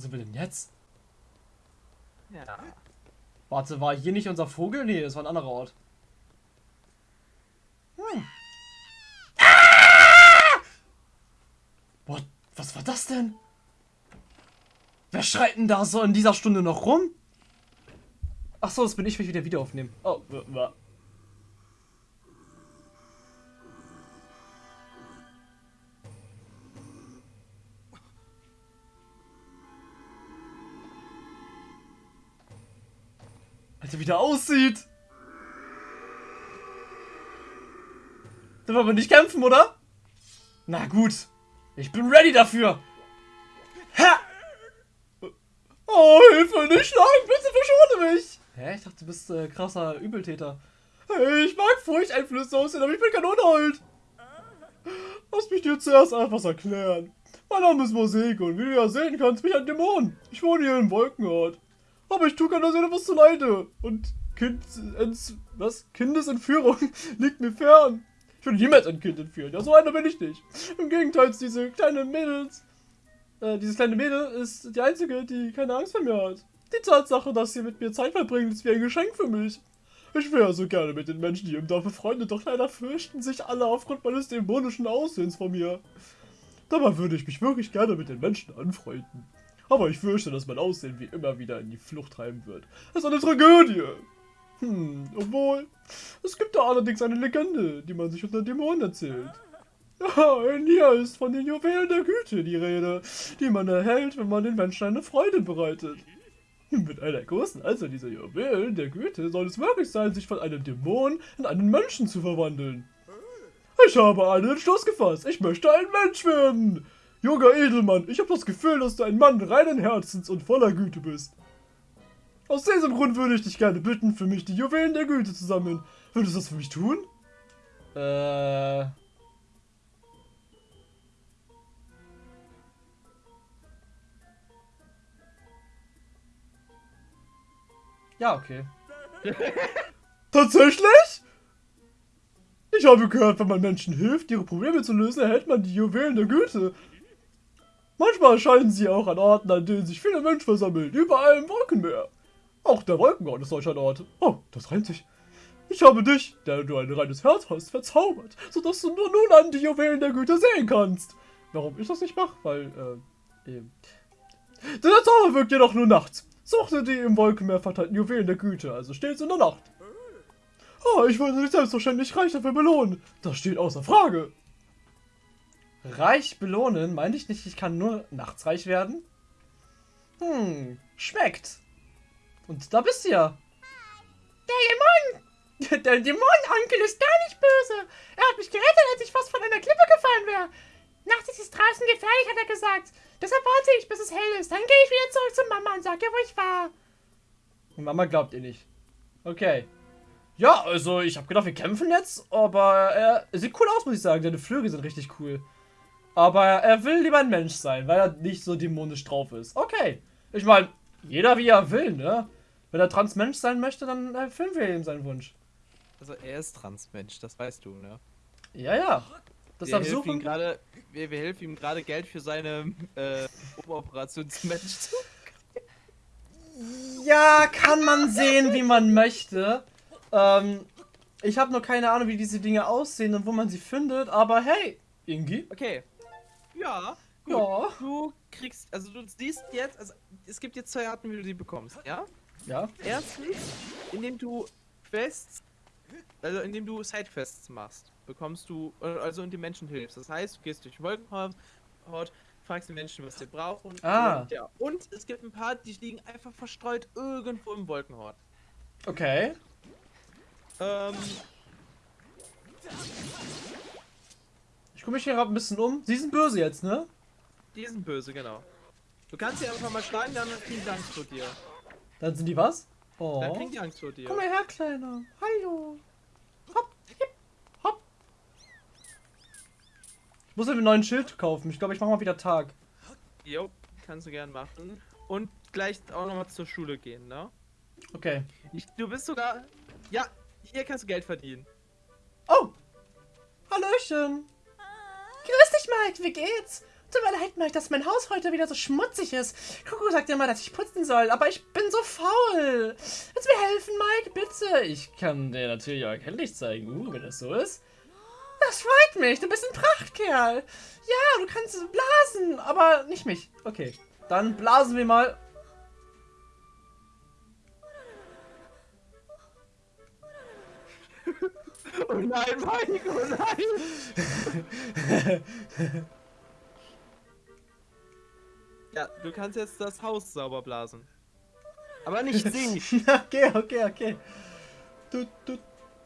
Wo sind wir denn jetzt? Ja. Warte, war hier nicht unser Vogel? Nee, das war ein anderer Ort. Hm. Ah! What? Was war das denn? Wer schreit denn da so in dieser Stunde noch rum? Ach so, das bin ich, wenn ich wieder Video aufnehmen. Oh, Alter, wie der aussieht. Da wollen wir nicht kämpfen, oder? Na gut. Ich bin ready dafür. Ha! Oh, Hilfe, nicht schlagen, bitte verschone mich. Hä? Ich dachte, du bist äh, krasser Übeltäter. Hey, ich mag Furchteinflüsse aussehen, aber ich bin kein Unhold. Lass mich dir zuerst etwas erklären. Mein Name ist Moseko und wie du ja sehen kannst, bin ich ein Dämon. Ich wohne hier in Wolkenort. Aber ich tue keiner Seele was zu leide. Und kind, ents, was? Kindesentführung liegt mir fern. Ich würde niemals ein Kind entführen. Ja, so einer bin ich nicht. Im Gegenteil, diese kleine Mädels, äh, dieses kleine Mädel ist die einzige, die keine Angst vor mir hat. Die Tatsache, dass sie mit mir Zeit verbringt, ist wie ein Geschenk für mich. Ich wäre so gerne mit den Menschen hier im Dorf befreundet, doch leider fürchten sich alle aufgrund meines dämonischen Aussehens vor mir. Dabei würde ich mich wirklich gerne mit den Menschen anfreunden. Aber ich fürchte, dass mein Aussehen wie immer wieder in die Flucht treiben wird. Das ist eine Tragödie. Hm, obwohl, es gibt da allerdings eine Legende, die man sich unter Dämonen erzählt. Ja, in hier ist von den Juwelen der Güte die Rede, die man erhält, wenn man den Menschen eine Freude bereitet. Mit einer großen Anzahl dieser Juwelen der Güte soll es möglich sein, sich von einem Dämon in einen Menschen zu verwandeln. Ich habe einen Entschluss gefasst. Ich möchte ein Mensch werden. Junger Edelmann, ich habe das Gefühl, dass du ein Mann reinen Herzens und voller Güte bist. Aus diesem Grund würde ich dich gerne bitten, für mich die Juwelen der Güte zu sammeln. Würdest du das für mich tun? Äh. Ja, okay. Tatsächlich? Ich habe gehört, wenn man Menschen hilft, ihre Probleme zu lösen, erhält man die Juwelen der Güte. Manchmal erscheinen sie auch an Orten, an denen sich viele Menschen versammeln, überall im Wolkenmeer. Auch der Wolkenort ist solch ein Ort. Oh, das reimt sich. Ich habe dich, der du ein reines Herz hast, verzaubert, sodass du nur nun an die Juwelen der Güte sehen kannst. Warum ich das nicht mache? Weil, äh, eben. Der Zauber wirkt jedoch nur nachts. Suchte die im Wolkenmeer verteilten Juwelen der Güte, also stets in der Nacht. Oh, ich würde dich selbstverständlich reich dafür belohnen. Das steht außer Frage. Reich belohnen? Meinte ich nicht, ich kann nur nachts reich werden? Hm, schmeckt. Und da bist du ja. Der Dämon! Der Dämonenonkel ist gar nicht böse. Er hat mich gerettet, als ich fast von einer Klippe gefallen wäre. Nachts ist es draußen gefährlich, hat er gesagt. Deshalb warte ich, bis es hell ist. Dann gehe ich wieder zurück zu Mama und sag ihr, wo ich war. Und Mama glaubt ihr nicht. Okay. Ja, also ich habe gedacht, wir kämpfen jetzt, aber er sieht cool aus, muss ich sagen. Seine Flügel sind richtig cool. Aber er will lieber ein Mensch sein, weil er nicht so dämonisch drauf ist. Okay. Ich meine, jeder wie er will, ne? Wenn er Transmensch sein möchte, dann erfüllen wir ihm seinen Wunsch. Also er ist Transmensch, das weißt du, ne? Ja, ja. Wir Deshalb helfen ihm suchen. gerade, wir, wir helfen ihm gerade Geld für seine äh, Oberoperationsmensch zu. Ja, kann man sehen, wie man möchte. Ähm, ich habe nur keine Ahnung, wie diese Dinge aussehen und wo man sie findet, aber hey, Ingi. Okay. Ja. Gut. Ja. Du kriegst, also du siehst jetzt, also es gibt jetzt zwei Arten, wie du sie bekommst, ja? Ja. Erstens, indem du Quests, also indem du Sidequests machst, bekommst du, also und den Menschen hilfst. Das heißt, du gehst durch Wolkenhaut, Haut, fragst die Menschen, was sie brauchen. Ah. Und, ja. und es gibt ein paar, die liegen einfach verstreut irgendwo im Wolkenhort. Okay. Ähm, Ich gucke mich hier gerade ein bisschen um. Sie sind böse jetzt, ne? die sind böse, genau. Du kannst sie einfach mal schlagen, dann kriegen die Angst vor dir. Dann sind die was? Dann Oh. kriegen die Angst vor dir. Komm mal her, Kleiner. Hallo. Hopp, hip, hopp. Ich muss mir einen neuen Schild kaufen. Ich glaube, ich mache mal wieder Tag. Jo, kannst du gern machen. Und gleich auch nochmal zur Schule gehen, ne? Okay. Ich, du bist sogar. Ja, hier kannst du Geld verdienen. Oh. Hallöchen. Grüß dich, Mike. Wie geht's? Tut mir leid, Mike, dass mein Haus heute wieder so schmutzig ist. Kuku sagt immer, dass ich putzen soll, aber ich bin so faul. Willst du mir helfen, Mike? Bitte. Ich kann dir natürlich auch erkenntlich zeigen, uh, wenn das so ist. Das freut mich. Du bist ein Prachtkerl. Ja, du kannst blasen, aber nicht mich. Okay, dann blasen wir mal. Oh nein, Mike, oh nein! ja, du kannst jetzt das Haus sauber blasen. Aber nicht sie. okay, okay, okay. Du, du.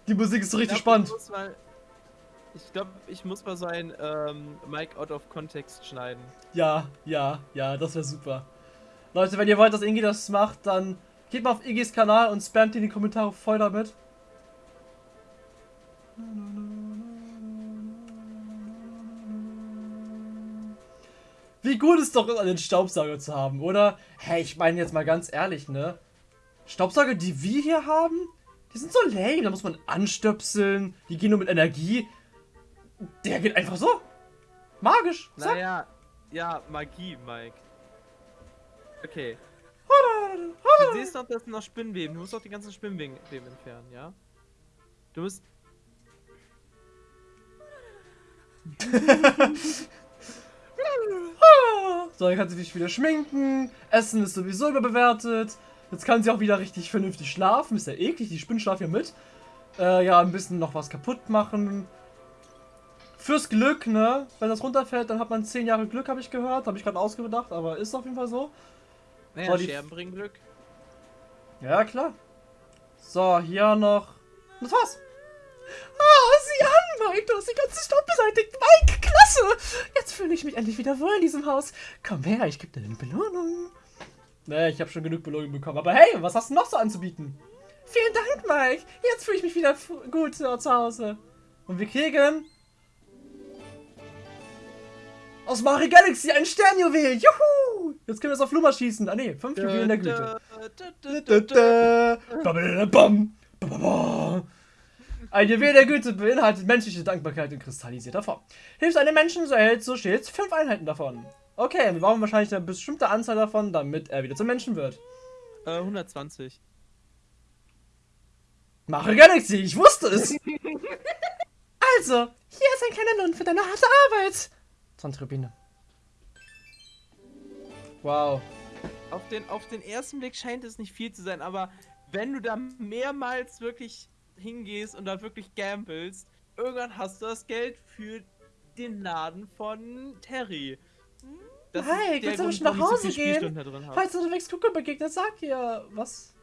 Die Musik ist so richtig Ich glaub, spannend. Ich muss mal- ich glaube, ich muss mal so ein ähm, Mike out of context schneiden. Ja, ja, ja, das wäre super. Leute, wenn ihr wollt, dass Ingi das macht, dann geht mal auf Igis Kanal und spamt in die Kommentare voll damit. Wie gut ist doch einen Staubsauger zu haben, oder? Hey, ich meine jetzt mal ganz ehrlich, ne? Staubsauger, die wir hier haben, die sind so lame. Da muss man anstöpseln, die gehen nur mit Energie. Der geht einfach so. Magisch. Zack. Naja, ja, Magie, Mike. Okay. Du siehst doch, das sind noch Spinnweben. Du musst doch die ganzen Spinnweben entfernen, ja? Du musst. So, dann kann sie sich wieder schminken. Essen ist sowieso überbewertet. Jetzt kann sie auch wieder richtig vernünftig schlafen. Ist ja eklig, die Spinnen schlafen ja mit. Äh, ja, ein bisschen noch was kaputt machen. Fürs Glück, ne? Wenn das runterfällt, dann hat man 10 Jahre Glück, habe ich gehört. Habe ich gerade ausgedacht, aber ist auf jeden Fall so. Naja, So, die- Scherben bringen Glück. Ja, klar. So, hier noch. Das war's. Ah, sieh an, Mike, du hast den ganzen Staub beseitigt. Mike, klasse. Jetzt fühle ich mich endlich wieder wohl in diesem Haus. Komm her, ich gebe dir eine Belohnung. Nee, ich habe schon genug Belohnung bekommen. Aber hey, was hast du noch so anzubieten? Vielen Dank, Mike. Jetzt fühle ich mich wieder gut zu Hause. Und wir kriegen... Aus Mario Galaxy ein Sternjuwel. Juhu. Jetzt können wir es auf Luma schießen. Ah ne, fünf Juwelen der Güte. Babadabam. Bababa. Ein Juwel der Güte beinhaltet menschliche Dankbarkeit in kristallisierter Form. Hilft einem Menschen, so erhält so stets fünf Einheiten davon. Okay, wir brauchen wahrscheinlich eine bestimmte Anzahl davon, damit er wieder zum Menschen wird. Äh, 120. Mache Galaxy, ich wusste es! also, hier ist ein kleiner Lohn für deine harte Arbeit. 20 Rubine. Wow. Auf den, auf den ersten Blick scheint es nicht viel zu sein, aber wenn du da mehrmals wirklich hingehst und da wirklich gamblest, irgendwann hast du das Geld für den Laden von Terry. Das der willst du schon nach so Hause viele gehen? Falls du unterwegs Kuckuck begegnet, sag ihr was.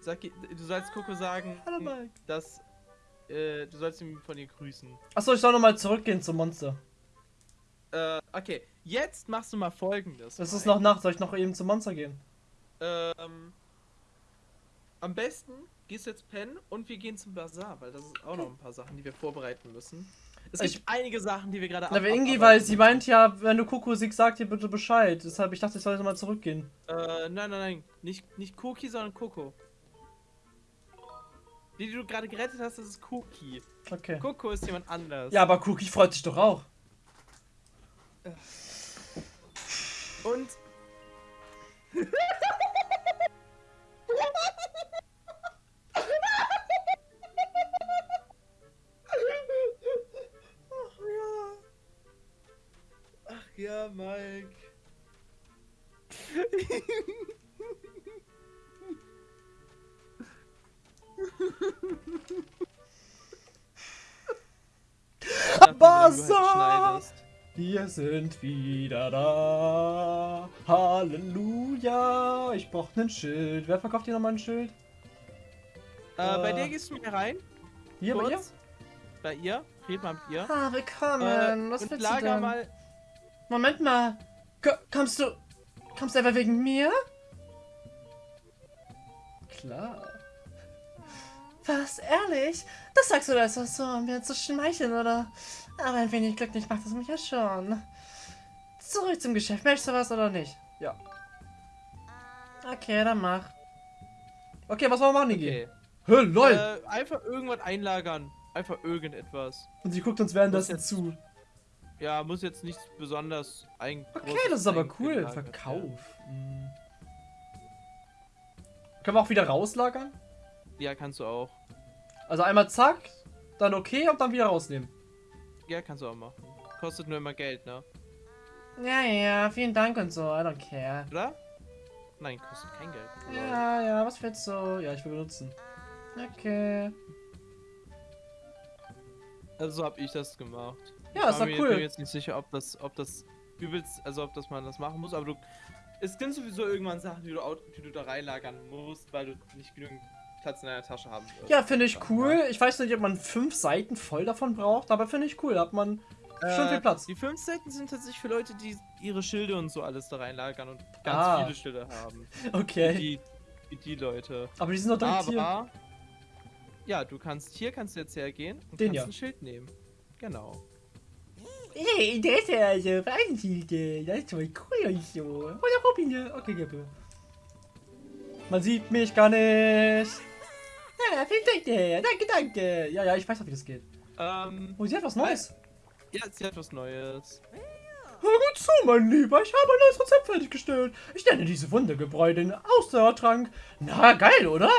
Sag, ihr- du sollst Coco sagen, Hallo, Mike. dass äh, du sollst ihn von ihr grüßen. Achso, ich soll nochmal zurückgehen zum Monster. Äh, okay, jetzt machst du mal folgendes. Es ist noch Nacht, soll ich noch eben zum Monster gehen? Ähm, am besten gehst jetzt pennen und wir gehen zum Bazar, weil das ist auch noch ein paar Sachen, die wir vorbereiten müssen. Es Ich- gibt einige Sachen, die wir gerade Na, aber Ingi, weil sie meint ja, wenn du Kuckuck siehst, sag dir bitte Bescheid. Deshalb, ich dachte, ich soll jetzt mal zurückgehen. Äh, nein, nein, nein. Nicht, nicht Cookie, sondern Coco. Die, die du gerade gerettet hast, das ist Cookie. Okay. Coco ist jemand anders. Ja, aber Cookie freut sich doch auch. Und. ja, Mike. Bazar! Schneidest. Wir sind wieder da. Halleluja. Ich brauch ein Schild. Wer verkauft hier nochmal ein Schild? Äh, bei Äh, dir gehst du mir rein. Hier bei ihr? kurz. Bei ihr. Red mal mit ihr. Ah, willkommen. Äh, Was und willst du lager denn? mal. Moment mal. Ko kommst du... Kommst du etwa wegen mir? Klar. Was, ehrlich? Das sagst du das so, um mir zu schmeicheln, oder? Aber ein wenig glücklich macht es mich ja schon. Zurück zum Geschäft. Möchtest du was oder nicht? Ja. Okay, dann mach. Okay, was wollen wir machen, Niki? Okay. Hä, lol. Äh, einfach irgendwas einlagern. Einfach irgendetwas. Und sie guckt uns währenddessen das jetzt- zu. Ja, muss jetzt nichts besonders ein Okay, das ist aber cool. werden. Verkauf. Hm. Können wir auch wieder rauslagern? Ja, kannst du auch. Also einmal zack, dann okay und dann wieder rausnehmen. Ja, kannst du auch machen. Kostet nur immer Geld, ne? Ja, ja, vielen Dank und so. I don't care. Oder? Nein, kostet kein Geld. Ja, ja, was willst du? Ja, ich will benutzen. Okay. Also so hab ich das gemacht. Ja, ist Ich doch war mir- bin mir cool. jetzt nicht sicher, ob das, ob das übelst, also ob das man das machen muss, aber du. Es gibt sowieso irgendwann Sachen, die du, die du da reinlagern musst, weil du nicht genügend Platz in deiner Tasche haben wirst. Ja, finde ich cool. Ich weiß nicht, ob man fünf Seiten voll davon braucht, aber finde ich cool. Da hat man schon viel Äh, Platz. Die fünf Seiten sind tatsächlich für Leute, die ihre Schilde und so alles da reinlagern und ganz Ah. viele Schilde haben. Okay. Die, die, die Leute. Aber die sind doch direkt hier. Aber ja, du kannst hier kannst du jetzt hergehen und Den kannst ja. ein Schild nehmen. Genau. Hey, der ist ja so Weißenschild. Das ist voll cool und so. Oder Rubine. Okay, Gippe. Man sieht mich gar nicht. Ja, vielen Dank. dir. Danke, danke. Ja, ja, ich weiß auch, wie das geht. Ähm, Oh, sie hat was Neues. ja, sie hat was Neues. Hör gut zu, mein Lieber. Ich habe ein neues Rezept fertiggestellt. Ich nenne diese Wundergebräu den Ausdauertrank. Na, geil, oder?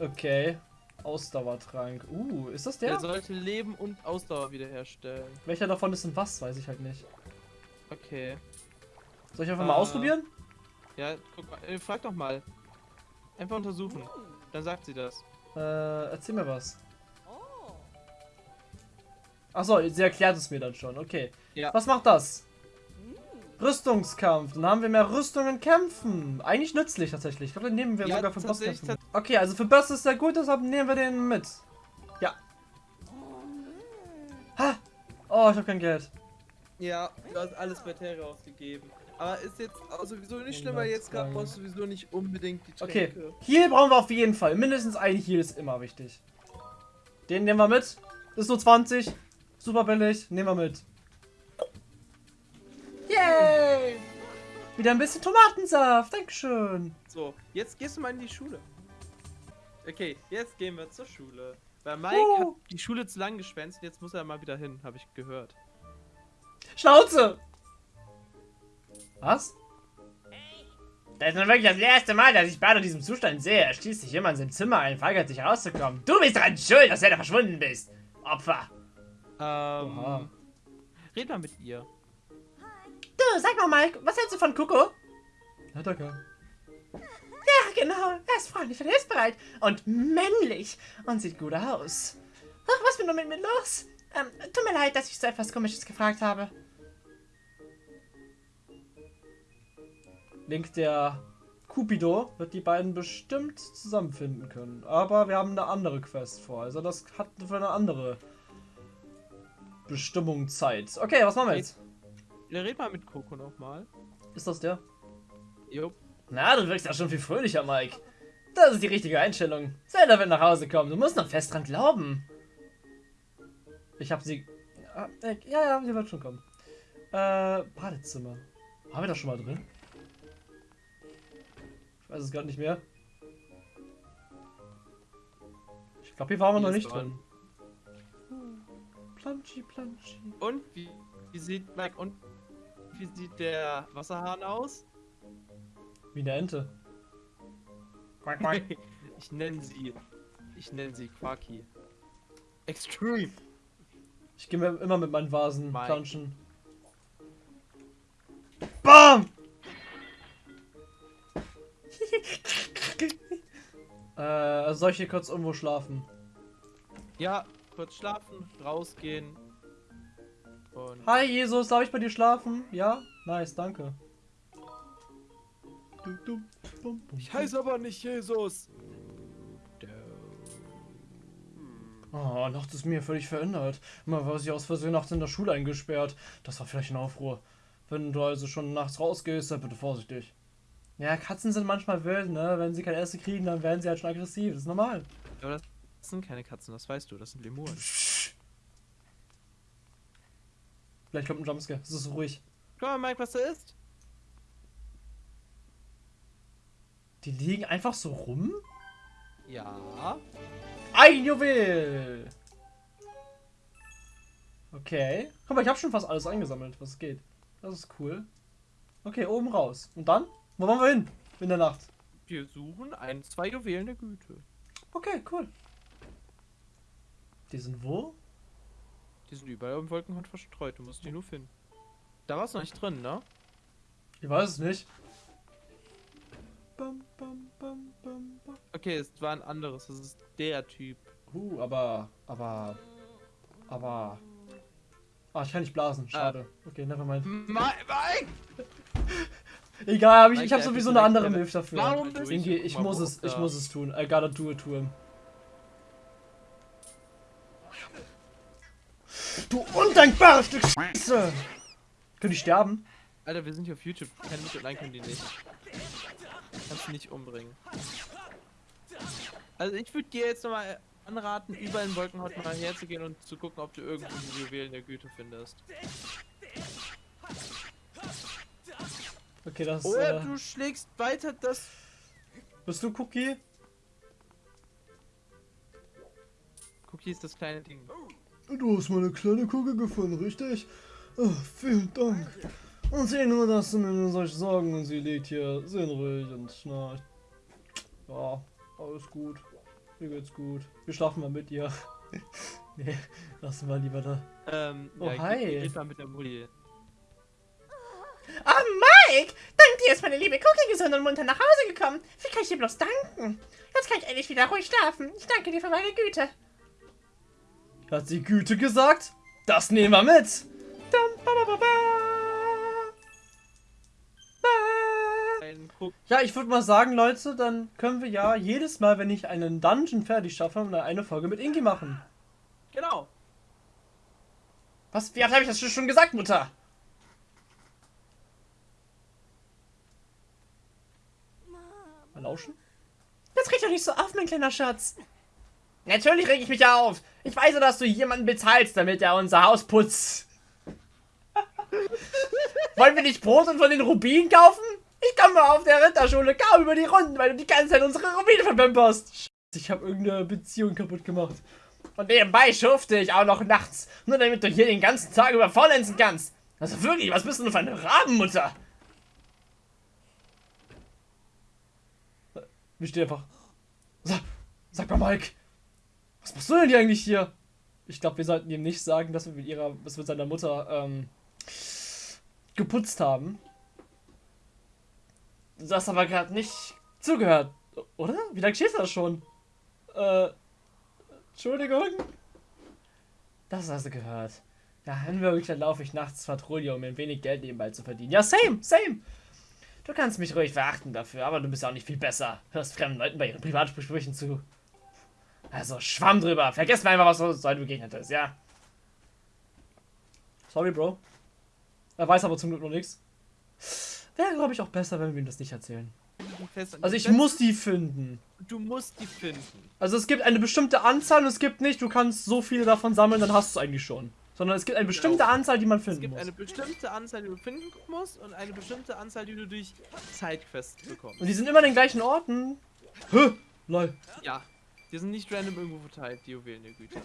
Okay. Ausdauertrank. Uh, ist das Der der? sollte Leben und Ausdauer wiederherstellen. Welcher davon ist denn was? Weiß ich halt nicht. Okay. Soll ich einfach mal Äh, ausprobieren? Ja, guck mal, äh, frag doch mal. Einfach untersuchen. Dann sagt sie das. Äh, erzähl mir was. Achso, sie erklärt es mir dann schon. Okay. Ja. Was macht das? Rüstungskampf. Dann haben wir mehr Rüstung in Kämpfen. Eigentlich nützlich tatsächlich. Ich glaube, den nehmen wir Ja, sogar für Bosskämpfen. Okay, also für Boss ist der gut, deshalb nehmen wir den mit. Ja. Ha! Oh, ich habe kein Geld. Ja, du hast alles bei Terra ausgegeben. Aber ist jetzt auch sowieso nicht schlimm, weil jetzt gerade brauchst du sowieso nicht unbedingt die Okay. Tränke. Heal brauchen wir auf jeden Fall. Mindestens ein Heal ist immer wichtig. Den nehmen wir mit. Ist nur 20. Super billig. Nehmen wir mit. Yay! Wieder ein bisschen Tomatensaft. Dankeschön. So, jetzt gehst du mal in die Schule. Okay, jetzt gehen wir zur Schule. Weil Mike Uh. hat die Schule zu lang geschwänzt, jetzt muss er mal wieder hin, habe ich gehört. Schnauze! Was? Das ist nun wirklich das erste Mal, dass ich Bart in diesem Zustand sehe. Er schließt sich immer in sein Zimmer ein, weigert sich rauszukommen. Du bist dran schuld, dass du da verschwunden bist. Opfer. Ähm. Oha. Red mal mit ihr. Sag mal, Mike, was hältst du von Kuko? Ja, danke. Ja, genau. Er ist freundlich und hilfsbereit. Und männlich. Und sieht gut aus. Ach, was ist denn nur mit mir los? Ähm, tut mir leid, dass ich so etwas Komisches gefragt habe. Link der Cupido wird die beiden bestimmt zusammenfinden können. Aber wir haben eine andere Quest vor. Also das hat für eine andere Bestimmung Zeit. Okay, was machen wir jetzt? Red mal mit Coco nochmal. Ist das der? Jo. Na, du wirkst ja schon viel fröhlicher, Mike. Das ist die richtige Einstellung. Zelda wird nach Hause kommen. Du musst noch fest dran glauben. Ich hab sie... Ah, Ja, ja, sie wird schon kommen. Äh, Badezimmer. Waren wir da schon mal drin? Ich weiß es gerade nicht mehr. Ich glaube, hier waren wir noch nicht dran. drin. Planschi, Planschi. Und wie, wie sieht Mike und wie sieht der Wasserhahn aus? Wie eine Ente. Quack, quack. ich nenne sie. Ich nenne sie Quaki. Extreme. Ich gehe immer mit meinen Vasen Mike. planschen. BAM! äh, also soll ich hier kurz irgendwo schlafen? Ja, kurz schlafen, rausgehen. Und Hi Jesus, darf ich bei dir schlafen? Ja? Nice, danke. Ich heiße aber nicht Jesus. Oh, nachts ist mir völlig verändert. Mal war sie aus Versehen nachts in der Schule eingesperrt. Das war vielleicht ein Aufruhr. Wenn du also schon nachts rausgehst, dann bitte vorsichtig. Ja, Katzen sind manchmal wild, ne? Wenn sie kein Essen kriegen, dann werden sie halt schon aggressiv. Das ist normal. Aber das sind keine Katzen, das weißt du, das sind Lemuren. Vielleicht kommt ein Jumpscare. Es ist so ruhig. Guck mal, Mike, was da ist. Die liegen einfach so rum? Ja. Ein Juwel! Okay. Guck mal, ich habe schon fast alles eingesammelt, was geht. Das ist cool. Okay, oben raus. Und dann? Wo wollen wir hin? In der Nacht. Wir suchen ein, zwei Juwelen der Güte. Okay, cool. Die sind wo? Die sind überall im Wolkenhund verstreut. Du musst die nur finden. Da war es noch nicht drin, ne? Ich weiß es nicht. Bam, bam, bam, bam, bam. Okay, es war ein anderes. Das ist der Typ. Uh, aber, aber, aber. Ah, ich kann nicht blasen. Schade. Okay, nevermind. Mike! Egal, hab ich, Mike, ich habe sowieso eine andere Milf dafür. Warum bist Ingi, du- ich muss wo es, ich muss es tun. I gotta do it to him. Du undankbares Stück Scheiße! Können die sterben? Alter, wir sind hier auf YouTube. Keine Mittel, nein, können die nicht. Kannst du nicht umbringen. Also ich würde dir jetzt nochmal anraten, über den Wolkenhaut mal herzugehen und zu gucken, ob du irgendwo die Juwelen der Güte findest. Okay, das Oder äh, du schlägst weiter das... Bist du Cookie? Cookie ist das kleine Ding. Du hast meine kleine Kugel gefunden, richtig? Oh, vielen Dank. Und sieh nur, dass du mir solche Sorgen und sie liegt hier sinnruhig und schnarcht. Ja, alles gut. Mir geht's gut. Wir schlafen mal mit ihr. nee, lassen wir lieber da. Ähm, Oh, ja, hi. Geht, geht mal mit der Mutti. Ah, Mike! Dank dir ist meine liebe Cookie gesund und munter nach Hause gekommen. Wie kann ich dir bloß danken? Jetzt kann ich endlich wieder ruhig schlafen. Ich danke dir für meine Güte. Hat sie Güte gesagt? Das nehmen wir mit. Ja, ich würde mal sagen, Leute, dann können wir ja jedes Mal, wenn ich einen Dungeon fertig schaffe, eine Folge mit Ingi machen. Genau. Was? Wie oft habe ich das schon gesagt, Mutter? Mal lauschen? Jetzt reg doch nicht so auf, mein kleiner Schatz. Natürlich reg ich mich auf. Ich weiß ja, dass du jemanden bezahlst, damit er unser Haus putzt. Wollen wir nicht Brot und von den Rubinen kaufen? Ich komme auf der Ritterschule kaum über die Runden, weil du die ganze Zeit unsere Rubine verpimperst. Scheiße, ich habe irgendeine Beziehung kaputt gemacht. Und nebenbei schufte ich auch noch nachts, nur damit du hier den ganzen Tag über faulenzen kannst. Also wirklich, was bist du denn für eine Rabenmutter? Wir stehen einfach. Sag, sag mal, Mike. Was machst du denn hier eigentlich hier? Ich glaube, wir sollten ihm nicht sagen, dass wir mit ihrer, dass wir mit seiner Mutter ähm, geputzt haben. Du hast aber gerade nicht zugehört. Oder? Wie lange steht das schon? Äh. Entschuldigung. Das hast du gehört. Ja, wenn wirklich, dann laufe ich nachts Patrouille, um ein wenig Geld nebenbei zu verdienen. Ja, same, same. Du kannst mich ruhig verachten dafür, aber du bist auch nicht viel besser. Hörst fremden Leuten bei ihren Privatsprüchen zu. Also, schwamm drüber. Vergiss mal einfach, was uns heute begegnet ist, ja? Sorry, Bro. Er weiß aber zum Glück noch nichts. Wäre, glaube ich, auch besser, wenn wir ihm das nicht erzählen. Also ich muss die finden. Du musst die finden. Also es gibt eine bestimmte Anzahl und es gibt nicht, du kannst so viele davon sammeln, dann hast du es eigentlich schon. Sondern es gibt eine bestimmte Genau. Anzahl, die man Es finden gibt muss. eine bestimmte Anzahl, die du finden musst und eine bestimmte Anzahl, die du durch Sidequests bekommst. Und die sind immer an den gleichen Orten. Hä? Lol. Ja, die sind nicht random irgendwo verteilt, die Juwelen der Güte.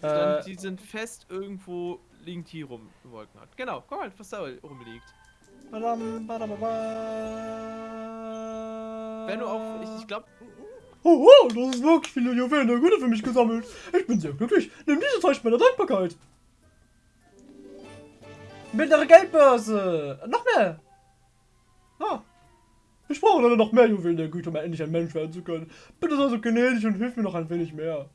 Sondern Äh, die sind fest irgendwo liegend hier rum im Wolkenhaut. Genau, guck mal, was da rumliegt. badam, badam, badam. Wenn du auf, ich, ich glaube, Oh, wow, das ist wirklich viele Juwelen der Güte für mich gesammelt. Ich bin sehr glücklich. Nimm dieses Zeichen meiner Dankbarkeit. Mittlere Geldbörse. Noch mehr. Ah. Ich brauche leider noch mehr Juwelen der Güte, um endlich ein Mensch werden zu können. Bitte sei so gnädig und hilf mir noch ein wenig mehr.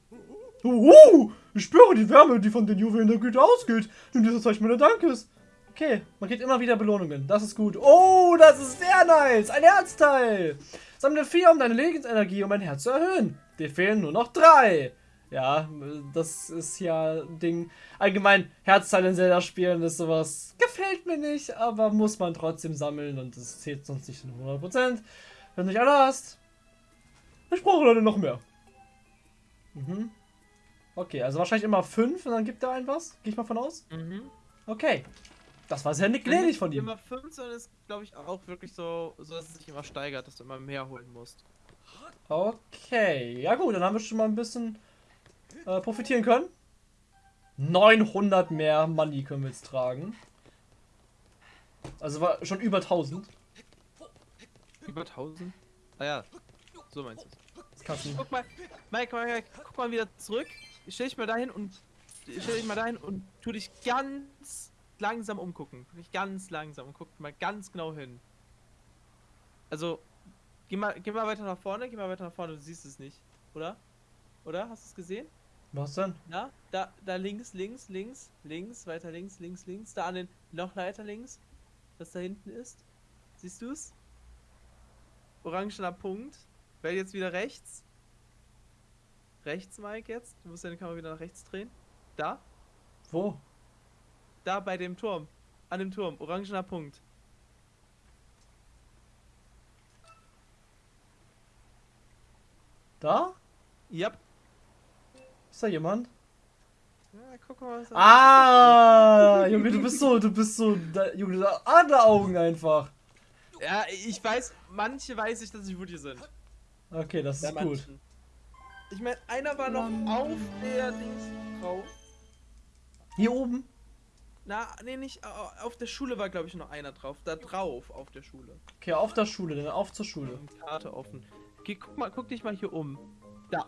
Uh, ich spüre die Wärme, die von den Juwelen der Güte ausgeht. Nimm dieses Zeichen meiner Dankes. Okay, man kriegt immer wieder Belohnungen. Das ist gut. Oh, das ist sehr nice. Ein Herzteil. Sammle vier, um deine Lebensenergie um ein Herz zu erhöhen. Dir fehlen nur noch drei. Ja, das ist ja ein Ding. Allgemein, Herzteile in Zelda-Spielen ist sowas. Gefällt mir nicht, aber muss man trotzdem sammeln und das zählt sonst nicht in 100%. Wenn du nicht alle hast. Ich brauche leider noch mehr. Mhm. Okay, also wahrscheinlich immer fünf und dann gibt er ein was. Gehe ich mal von aus? mhm. Okay. Das war sehr gnädig von ihm. Immer 5, sondern ist, glaube ich, auch wirklich so, so, dass es sich immer steigert, dass du immer mehr holen musst. Okay, ja gut, dann haben wir schon mal ein bisschen äh, profitieren können. 900 mehr Money können wir jetzt tragen. Also war schon über 1000. Über 1000? Ah ja, so meinst du es. Guck mal, Mike, Mike, Mike, guck mal wieder zurück. Stell dich mal dahin und stell dich mal dahin und tu dich ganz langsam umgucken. Dich ganz langsam und guck mal ganz genau hin. Also, geh mal, geh mal weiter nach vorne, geh mal weiter nach vorne, du siehst es nicht, oder? Oder? Hast du es gesehen? Was denn? Na, da, da links, links, links, links, weiter links, links, links, da an den, noch weiter links, was da hinten ist. Siehst du es? Orangener Punkt. Wähl jetzt wieder rechts. Rechts, Mike, jetzt. Du musst deine Kamera wieder nach rechts drehen. Da. Wo? Da bei dem Turm. An dem Turm. Orangener Punkt. Da? Yep. Ist da jemand? Ja, guck mal, was da Ah, Junge, du bist so, du bist so, da, Junge, du hast Adleraugen einfach. Ja, ich weiß, manche weiß ich, dass sie wo die sind. Okay, das ist Bei gut. Ich meine, einer war noch auf der Dings drauf. Hier oben? Na, nee, nicht. au- Auf der Schule war, glaube ich, noch einer drauf. Da drauf auf der Schule. Okay, auf der Schule, dann auf zur Schule. Karte offen. Okay, guck mal, guck dich mal hier um. Da.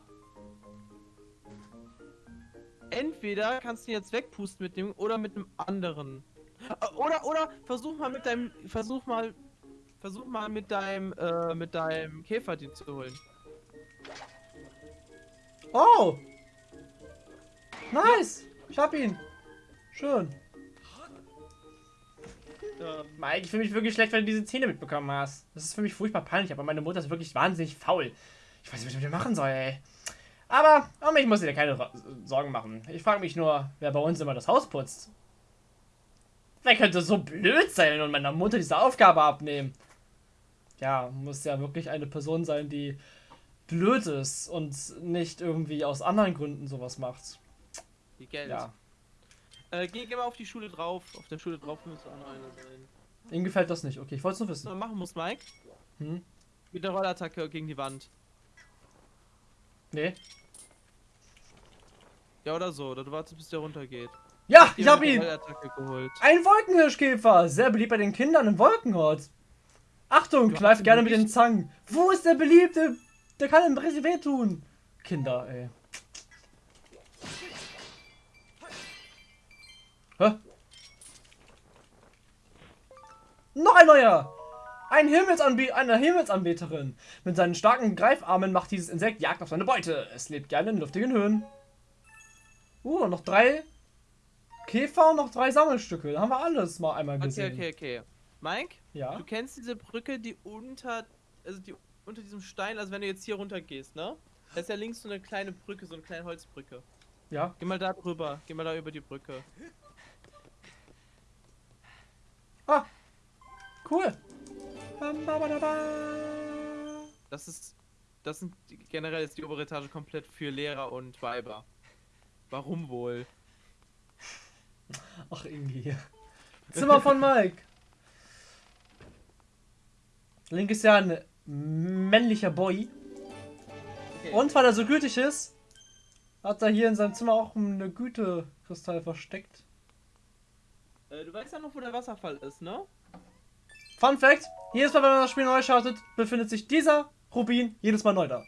Entweder kannst du ihn jetzt wegpusten mit dem oder mit einem anderen. Äh, Oder, oder versuch mal mit deinem. Versuch mal. Versuch mal mit deinem, äh, mit deinem Käfer die zu holen. Oh! Nice! Ich hab ihn! Schön. Ähm, Mike, ich fühle mich wirklich schlecht, wenn du diese Zähne mitbekommen hast. Das ist für mich furchtbar peinlich, aber meine Mutter ist wirklich wahnsinnig faul. Ich weiß nicht, was ich mit ihr machen soll, ey. Aber um mich muss ich dir keine Sorgen machen. Ich frage mich nur, wer bei uns immer das Haus putzt. Wer könnte so blöd sein und meiner Mutter diese Aufgabe abnehmen? Ja, muss ja wirklich eine Person sein, die blöd ist und nicht irgendwie aus anderen Gründen sowas macht. die Geld. Ja, Äh, geh, geh mal auf die Schule drauf. Auf der Schule drauf müsste auch noch einer sein. ihm gefällt das nicht. Okay, ich wollte es nur Was wissen. man machen muss, Mike? Hm? Mit der Rollattacke gegen die Wand. Nee. Ja, oder so. Oder du wartest, bis der runtergeht. Ja, ich Dir hab ihn! Ein Wolkenhirschkäfer, sehr beliebt bei den Kindern im Wolkenhort. Achtung, Du kneif gerne mit den Zangen. Wo ist der Beliebte? Der kann ihm richtig wehtun. Kinder, ey. Hä? Noch ein neuer! Ein Himmelsanbe eine Himmelsanbeterin. Mit seinen starken Greifarmen macht dieses Insekt Jagd auf seine Beute. Es lebt gerne in luftigen Höhen. Uh, noch drei Käfer und noch drei Sammelstücke. Da haben wir alles mal einmal Okay, gesehen. okay, okay. Mike, Ja. du kennst diese Brücke, die unter, also die unter diesem Stein, also wenn du jetzt hier runter gehst, ne? Da ist ja links so eine kleine Brücke, so eine kleine Holzbrücke. Ja. Geh mal da drüber, geh mal da über die Brücke. Ah. Cool. Bam. Das ist, das sind generell ist die obere Etage komplett für Lehrer und Weiber. Warum wohl? Ach, irgendwie. Zimmer von Mike. Link ist ja ein männlicher Boy. Okay. Und weil er so gütig ist, hat er hier in seinem Zimmer auch eine Gütekristall versteckt. Äh, du weißt ja noch, wo der Wasserfall ist, ne? Fun Fact: Jedes Mal, wenn man das Spiel neu startet, befindet sich dieser Rubin jedes Mal neu da.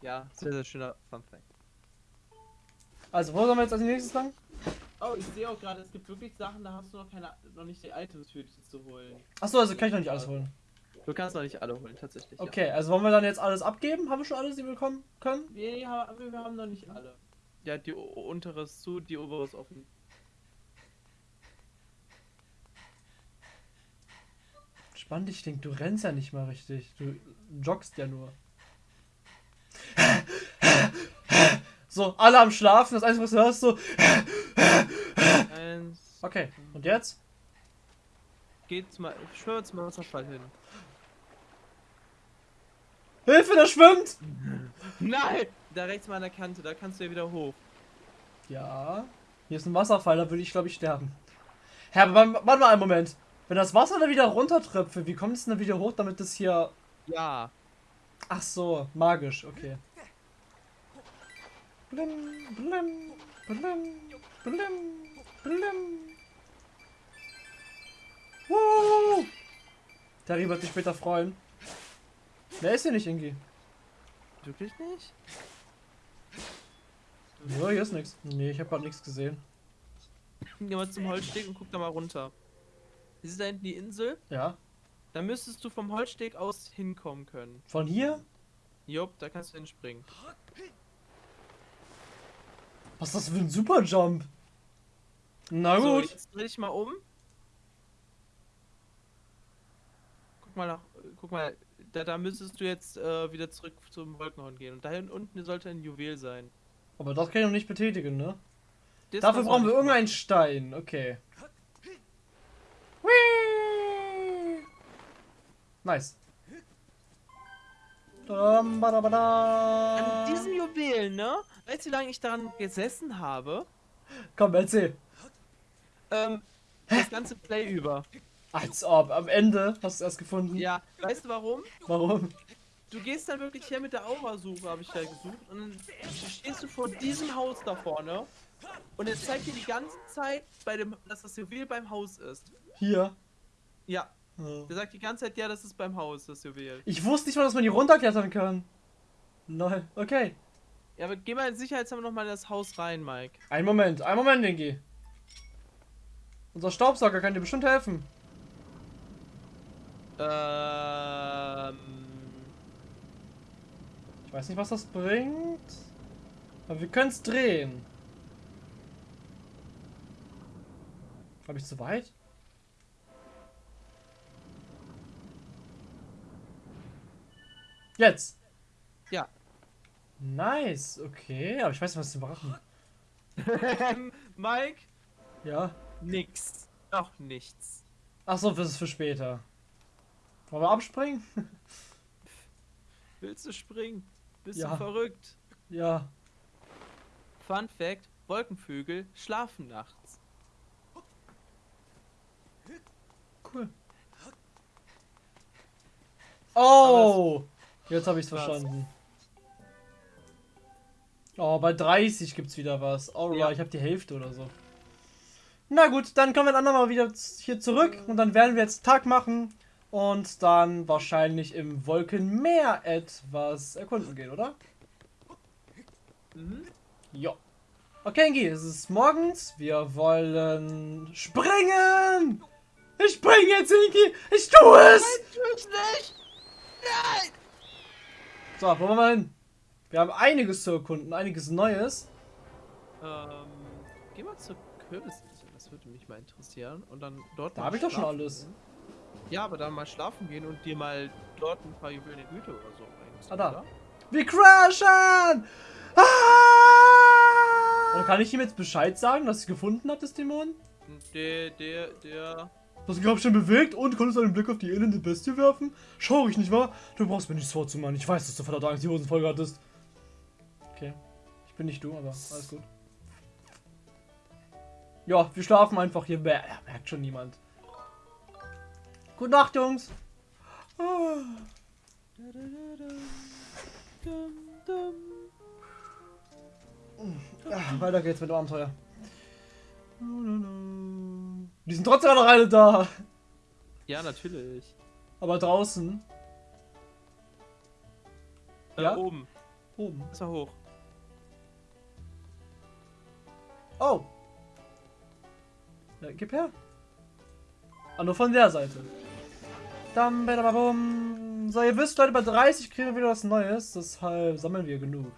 Ja, sehr, sehr schöner Fun Fact. Also, wo sollen wir jetzt als nächstes lang? Oh, ich sehe auch gerade, es gibt wirklich Sachen, da hast du noch keine, noch nicht die Items für dich zu holen. Achso, also kann ich noch nicht alles holen. Du kannst noch nicht alle holen, tatsächlich. Okay, also wollen wir dann jetzt alles abgeben? Haben wir schon alles, die wir bekommen können? Ja. Wir, haben, wir haben noch nicht alle. Ja, die untere ist zu, die obere ist offen. Spannend, ich denke, du rennst ja nicht mal richtig. Du joggst ja nur. So, alle am Schlafen, das Einzige, was du hörst, so. Eins. Okay, und jetzt? Geht mal, schwör zum Wasserfall hin. Hilfe, der schwimmt! Nein! Da rechts mal an der Kante, da kannst du ja wieder hoch. Ja, hier ist ein Wasserfall, da würde ich, glaube ich, sterben. Hä, aber warte mal einen Moment. Wenn das Wasser da wieder runtertröpfe, wie kommt es denn wieder hoch, damit das hier. Ja. Ach so, magisch, okay. Blim, blim, Blim, blim, blim. Woo! Terry wird sich später freuen. Wer ist hier nicht, Ingi? Wirklich nicht? Ja, hier ist nichts. Nee, ich habe gerade nichts gesehen. Geh mal zum Holzsteg und guck da mal runter. Siehst du da hinten die Insel? Ja. Da müsstest du vom Holzsteg aus hinkommen können. Von hier? Jupp, da kannst du hinspringen. Was ist das für ein Superjump? Na So, gut. jetzt dreh dich mal um. Guck mal nach. Guck mal, da, da müsstest du jetzt äh, wieder zurück zum Wolkenhorn gehen. Und da unten sollte ein Juwel sein. Aber das kann ich noch nicht betätigen, ne? Das Dafür brauchen wir irgendeinen Stein. Okay. Whee! Nice. An diesem Juwel, ne? Weißt du, wie lange ich daran gesessen habe? Komm, erzähl. Ähm, das ganze Play über. Als ob. Am Ende hast du erst gefunden. Ja, weißt du warum? Warum? Du gehst dann wirklich her mit der Aurasuche, habe ich da gesucht. Und dann stehst du vor diesem Haus da vorne. Und er zeigt dir die ganze Zeit, bei dem, dass das Juwel beim Haus ist. Hier. Ja, Ja. der sagt die ganze Zeit, ja, das ist beim Haus, das Juwel. Ich wusste nicht mal, dass man die runterklettern kann. Lol. Okay. Ja, aber geh mal sicherheitshalber nochmal in das Haus rein, Mike. Ein Moment. Ein Moment, Dinky. Unser Staubsauger kann dir bestimmt helfen. Ähm. Ich weiß nicht, was das bringt. Aber wir können es drehen. Habe ich zu weit? Jetzt. Ja. Nice. Okay, aber ich weiß nicht, was zu machen. Mike? Ja. Nix. Noch nichts. Ach so, das ist für später. Wollen wir abspringen? Willst du springen? Bist Ja. du verrückt? ja. Fun Fact: Wolkenvögel schlafen nachts. Cool. Oh! Jetzt habe ich es verstanden. Oh, bei 30 gibt's wieder was. Alright, Ja. ich habe die Hälfte oder so. Na gut, dann kommen wir dann nochmal wieder hier zurück und dann werden wir jetzt Tag machen und dann wahrscheinlich im Wolkenmeer etwas erkunden gehen, oder? Mhm. Ja. Okay, Ingi, es ist morgens. Wir wollen springen! Ich springe jetzt, Ingi! Ich tue es! Tschüss nicht! Nein! So, wo wollen wir hin? Wir haben einiges zu erkunden, einiges Neues. Ähm, geh mal zur Kürbisinsel, das würde mich mal interessieren. Und dann dort Da mal hab ich doch schon alles. gehen. Ja, aber dann mal schlafen gehen und dir mal dort ein paar Juwelen in Güte oder so reinziehen, Ah, da. oder? Wir crashen! Ah! Und kann ich ihm jetzt Bescheid sagen, dass ich gefunden habe, das Dämon? Der, der, der. Das Grab schon bewegt und konntest einen Blick auf die elende Bestie werfen? Schau ich nicht wahr? Du brauchst mir nichts vorzumachen. Ich weiß, dass du verdammt Angst die Hosen voll hattest. Okay. Ich bin nicht du, aber alles gut. Ja, wir schlafen einfach hier. Merkt schon niemand. Gute Nacht, Jungs. Ah. Weiter geht's mit dem Abenteuer. Die sind trotzdem noch alle da. Ja, natürlich. Aber draußen. Äh, Ja? Oben. Oben. Ist mal hoch. Oh. Ja, gib her. Ah, nur von der Seite. Dam, badababum. So, ihr wisst, Leute, bei 30 kriegen wir wieder was Neues. Deshalb sammeln wir genug.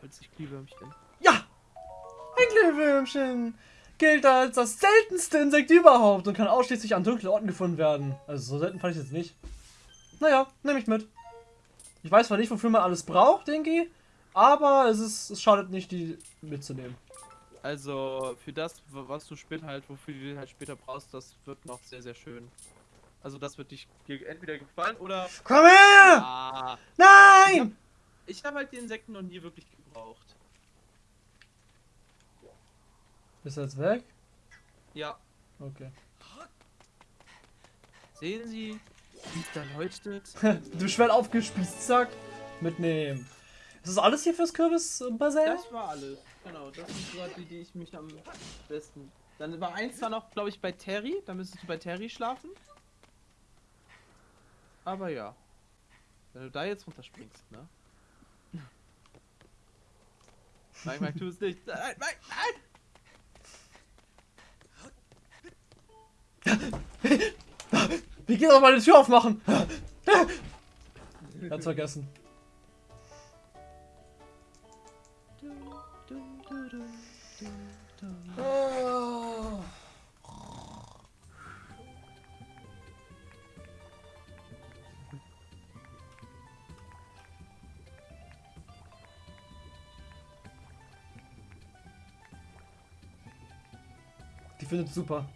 Holz ich Glühwürmchen. Ja! Ein Glühwürmchen! Gilt als das seltenste Insekt überhaupt und kann ausschließlich an dunklen Orten gefunden werden. Also so selten fand ich es jetzt nicht. Naja, nehme ich mit. Ich weiß zwar nicht, wofür man alles braucht, denke ich, aber es, ist, es schadet nicht, die mitzunehmen. Also, für das, was du später halt, wofür du den halt später brauchst, das wird noch sehr, sehr schön. Also, das wird dich entweder gefallen oder. Komm her! Ah, Nein! ich habe halt die Insekten noch nie wirklich gebraucht. Ist er jetzt weg? Ja, Okay. sehen Sie, wie es da leuchtet? du schwer aufgespießt, zack. Mitnehmen. Ist das alles hier fürs Kürbisbassin? Das war alles. Genau, das sind gerade die, die ich mich am besten. Dann war eins zwar noch, glaube ich, bei Terry. Da müsstest du bei Terry schlafen. Aber ja. Wenn du da jetzt runterspringst, ne? Mike, Mike, tu es nicht. Nein, Mike, nein! Wie geht mal die Tür aufmachen? Hat's vergessen. Die findet super.